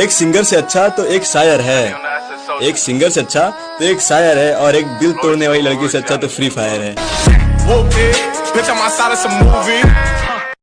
एक सिंगर से अच्छा तो एक शायर है। एक सिंगर से अच्छा तो एक शायर है और एक दिल तोड़ने वाली लड़की से अच्छा तो फ्री फायर है।